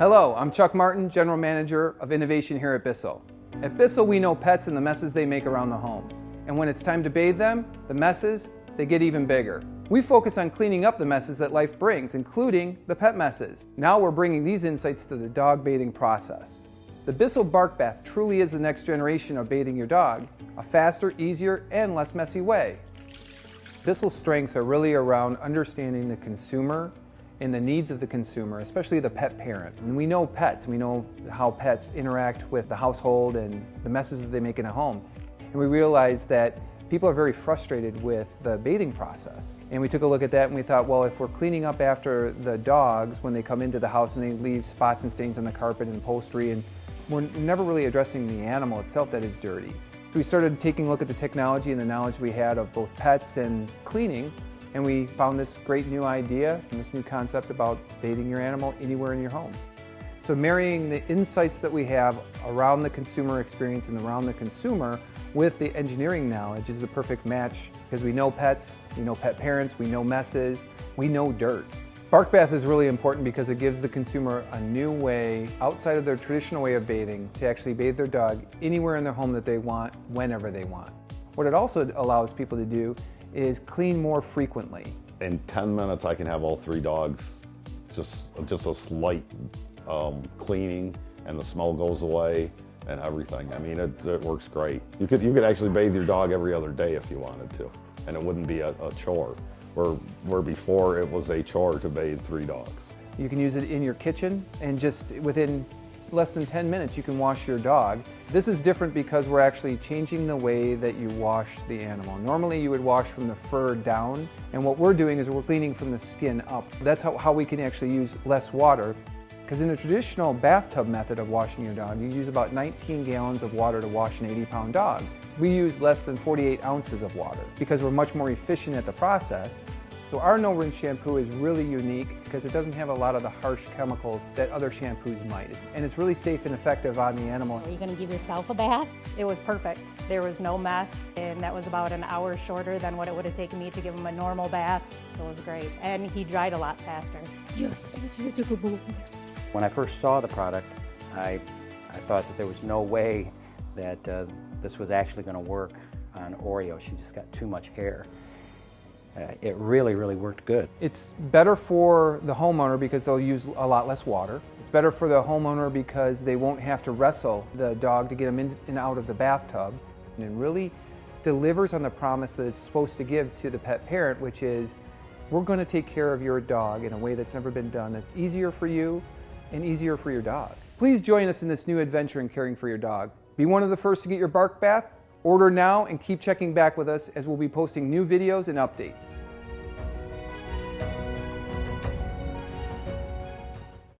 I'm Chuck Martin, General Manager of Innovation here at Bissell. At Bissell, we know pets and the messes they make around the home. And when it's time to bathe them, the messes, they get even bigger. We focus on cleaning up the messes that life brings, including the pet messes. Now we're bringing these insights to the dog bathing process. The Bissell Bark Bath truly is the next generation of bathing your dog, a faster, easier, and less messy way. Bissell's strengths are really around understanding the consumer and the needs of the consumer, especially the pet parent. And we know pets, we know how pets interact with the household and the messes that they make in a home. And we realize that people are very frustrated with the bathing process. And we took a look at that and we thought, well, if we're cleaning up after the dogs when they come into the house and they leave spots and stains on the carpet and upholstery, and we're never really addressing the animal itself that is dirty. We started taking a look at the technology and the knowledge we had of both pets and cleaning and we found this great new idea and this new concept about bathing your animal anywhere in your home. So marrying the insights that we have around the consumer experience and around the consumer with the engineering knowledge is the perfect match because we know pets, we know pet parents, we know messes, we know dirt. Bark bath is really important because it gives the consumer a new way outside of their traditional way of bathing to actually bathe their dog anywhere in their home that they want, whenever they want. What it also allows people to do is clean more frequently. In 10 minutes, I can have all three dogs, just, just a slight um, cleaning and the smell goes away and everything. I mean, it, it, works great. You could, you could actually bathe your dog every other day if you wanted to, and it wouldn't be a, a chore. Where, where before it was a chore to bathe three dogs. You can use it in your kitchen and just within less than 10 minutes you can wash your dog. This is different because we're actually changing the way that you wash the animal. Normally you would wash from the fur down and what we're doing is we're cleaning from the skin up. That's how, how we can actually use less water because in a traditional bathtub method of washing your dog, you use about 19 gallons of water to wash an 80 pound dog. We use less than 48 ounces of water because we're much more efficient at the process so our no rinse shampoo is really unique because it doesn't have a lot of the harsh chemicals that other shampoos might. And it's really safe and effective on the animal. Are you going to give yourself a bath? It was perfect. There was no mess and that was about an hour shorter than what it would have taken me to give him a normal bath. So it was great. And he dried a lot faster. When I first saw the product, I, I thought that there was no way that uh, this was actually going to work on Oreo. She just got too much hair uh, it really, really worked good. It's better for the homeowner because they'll use a lot less water. It's better for the homeowner because they won't have to wrestle the dog to get them in and out of the bathtub. And it really delivers on the promise that it's supposed to give to the pet parent, which is we're going to take care of your dog in a way that's never been done, that's easier for you and easier for your dog. Please join us in this new adventure in caring for your dog. Be one of the first to get your bark bath Order now and keep checking back with us as we'll be posting new videos and updates.